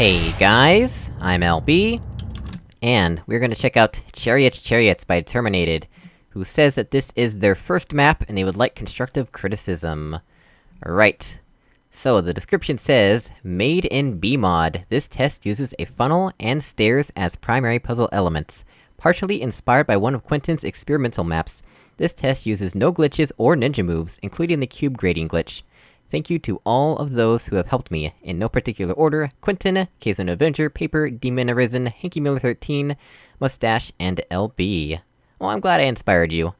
Hey guys, I'm LB, and we're gonna check out Chariots Chariots by Terminated, who says that this is their first map and they would like constructive criticism. Right. So, the description says, Made in BEEmod, this test uses a funnel and stairs as primary puzzle elements. Partially inspired by one of Quentin's experimental maps, this test uses no glitches or ninja moves, including the cube grading glitch. Thank you to all of those who have helped me, in no particular order, Quentin, Kazon Avenger, Paper, Demon Arisen, Hanky Miller 13, Mustache, and LB. Well, oh, I'm glad I inspired you.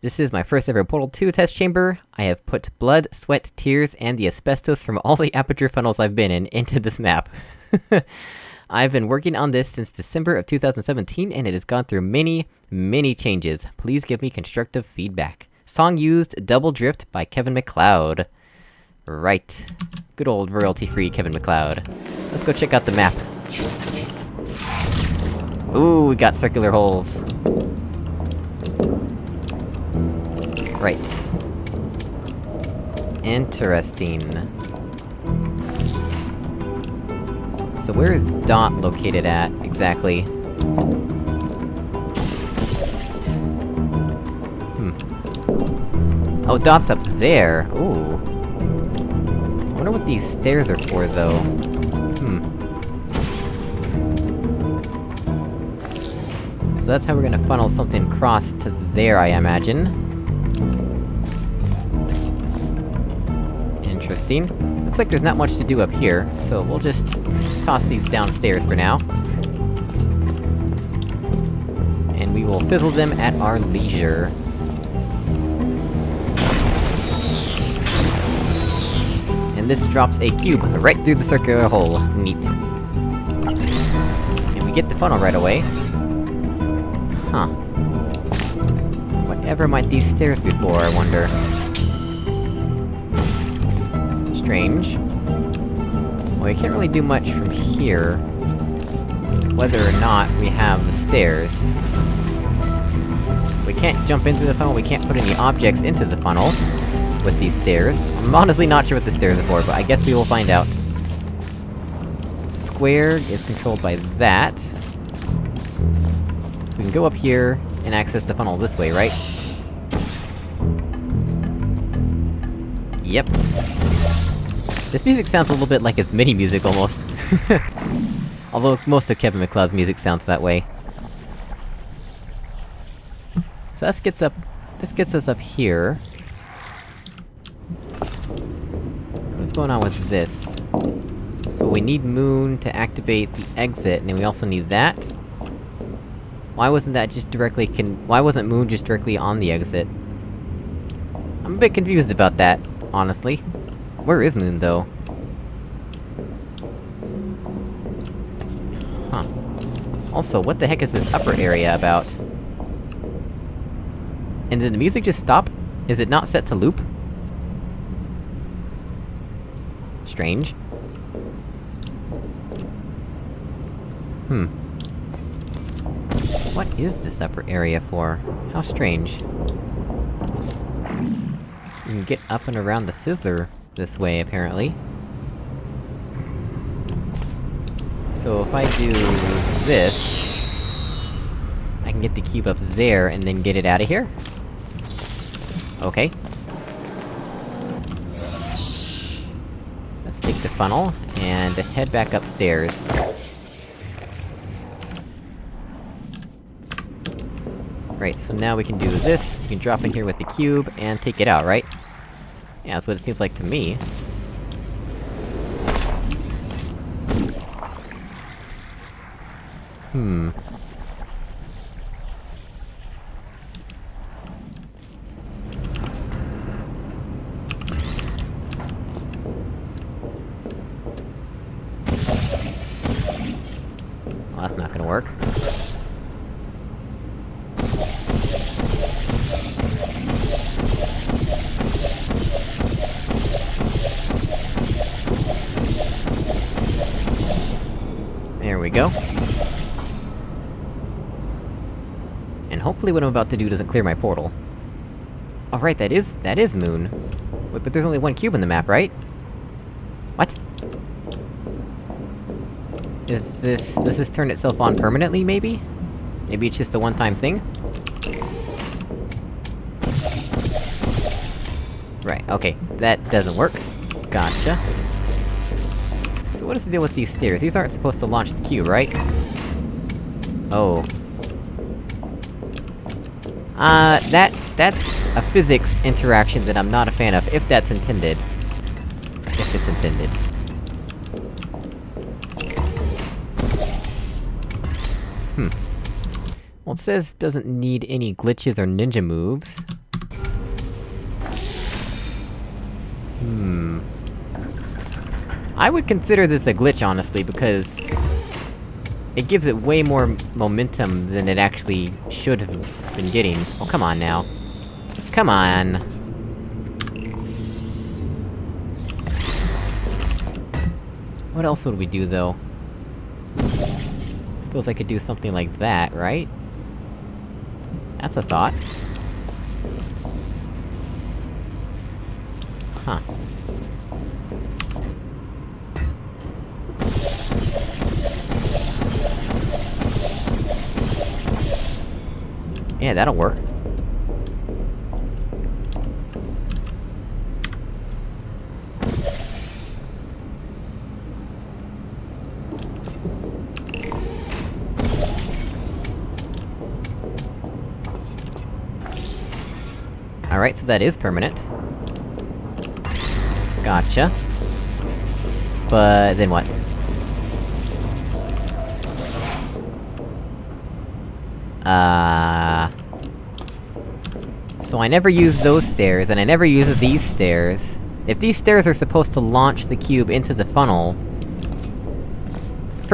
This is my first ever Portal 2 test chamber. I have put blood, sweat, tears, and the asbestos from all the aperture funnels I've been in into this map. I've been working on this since December of 2017, and it has gone through many, many changes. Please give me constructive feedback. Song used, Double Drift by Kevin MacLeod. Right. Good old royalty-free Kevin MacLeod. Let's go check out the map. Ooh, we got circular holes. Right. Interesting. So where is Dot located at, exactly? Hmm. Oh, Dot's up there! Ooh. I wonder what these stairs are for, though. Hmm. So that's how we're gonna funnel something across to there, I imagine. Interesting. Looks like there's not much to do up here, so we'll just, just toss these downstairs for now. And we will fizzle them at our leisure. And this drops a cube right through the circular hole. Neat. And we get the funnel right away. Huh. Whatever might these stairs be for, I wonder? Strange. Well, we can't really do much from here... whether or not we have the stairs. We can't jump into the funnel, we can't put any objects into the funnel with these stairs. I'm honestly not sure what the stairs are for, but I guess we will find out. Square is controlled by that. So we can go up here, and access the funnel this way, right? Yep. This music sounds a little bit like it's MIDI music, almost. Although, most of Kevin MacLeod's music sounds that way. So this gets up... this gets us up here. What's going on with this? So we need Moon to activate the exit, and we also need that? Why wasn't that just directly con- why wasn't Moon just directly on the exit? I'm a bit confused about that, honestly. Where is Moon, though? Huh. Also, what the heck is this upper area about? And did the music just stop? Is it not set to loop? Strange. Hmm. What is this upper area for? How strange. You can get up and around the fizzler this way, apparently. So if I do... this... I can get the cube up there, and then get it out of here? Okay. The funnel, and head back upstairs. Right, so now we can do this, we can drop in here with the cube, and take it out, right? Yeah, that's what it seems like to me. Hmm. Gonna work. There we go. And hopefully what I'm about to do doesn't clear my portal. Alright, that is- that is Moon. Wait, but there's only one cube in the map, right? What? Is this- does this turn itself on permanently, maybe? Maybe it's just a one-time thing? Right, okay. That doesn't work. Gotcha. So what is the deal with these stairs? These aren't supposed to launch the cube, right? Oh. Uh, that- that's a physics interaction that I'm not a fan of, if that's intended. If it's intended. It says doesn't need any glitches or ninja moves. Hmm... I would consider this a glitch, honestly, because... It gives it way more momentum than it actually should have been getting. Oh, come on now. Come on! What else would we do, though? Suppose I could do something like that, right? That's a thought. Huh. Yeah, that'll work. Alright, so that is permanent. Gotcha. But... then what? Uh... So I never use those stairs, and I never use these stairs. If these stairs are supposed to launch the cube into the funnel...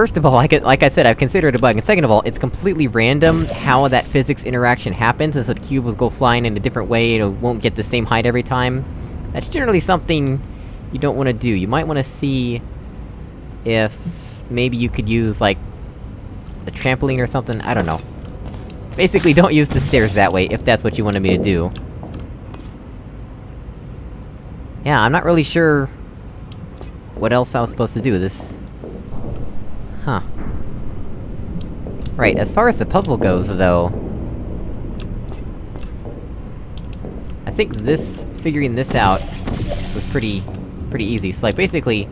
First of all, like, like I said, I've considered a bug, and second of all, it's completely random how that physics interaction happens, so the cube will go flying in a different way, it won't get the same height every time. That's generally something you don't wanna do. You might wanna see... if... maybe you could use, like... a trampoline or something, I don't know. Basically, don't use the stairs that way, if that's what you wanted me to do. Yeah, I'm not really sure... what else I was supposed to do, this... Huh. Right, as far as the puzzle goes, though... I think this... figuring this out... was pretty... pretty easy. So like, basically...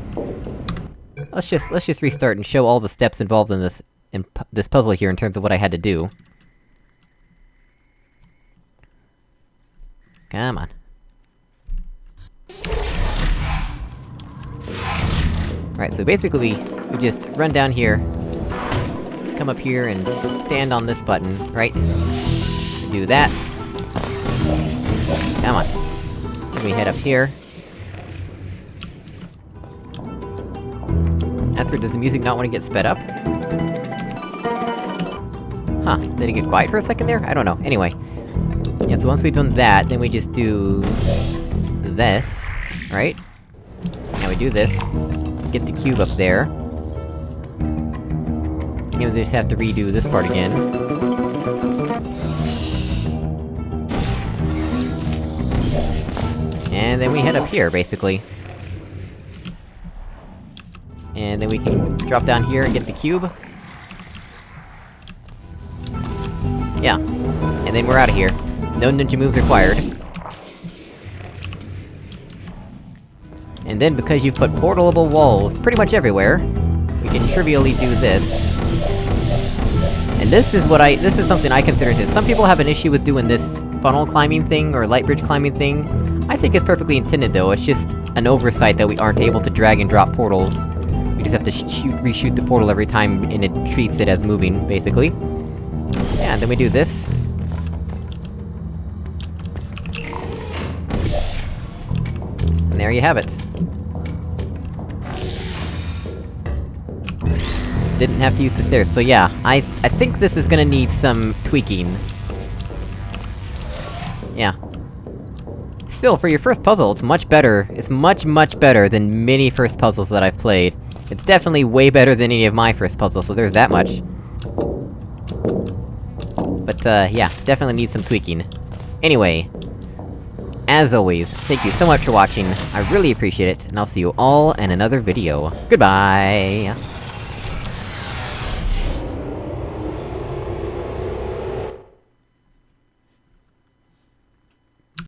Let's just- let's just restart and show all the steps involved in this- in pu this puzzle here in terms of what I had to do. Come on. Right, so basically, we just run down here, come up here and stand on this button, right? Do that. Come on. Then we head up here. That's does the music not want to get sped up? Huh, did it get quiet for a second there? I don't know. Anyway. Yeah, so once we've done that, then we just do... this, right? Now we do this, get the cube up there. And we just have to redo this part again. And then we head up here, basically. And then we can drop down here and get the cube. Yeah. And then we're out of here. No ninja moves required. And then, because you've put portalable walls pretty much everywhere, we can trivially do this. And this is what I- this is something I consider this. Some people have an issue with doing this funnel climbing thing, or light bridge climbing thing. I think it's perfectly intended though, it's just an oversight that we aren't able to drag and drop portals. We just have to shoot- reshoot the portal every time, and it treats it as moving, basically. Yeah, and then we do this. And there you have it. Didn't have to use the stairs, so yeah, I- I think this is gonna need some tweaking. Yeah. Still, for your first puzzle, it's much better- it's much, much better than many first puzzles that I've played. It's definitely way better than any of my first puzzles, so there's that much. But, uh, yeah, definitely needs some tweaking. Anyway, as always, thank you so much for watching, I really appreciate it, and I'll see you all in another video. Goodbye!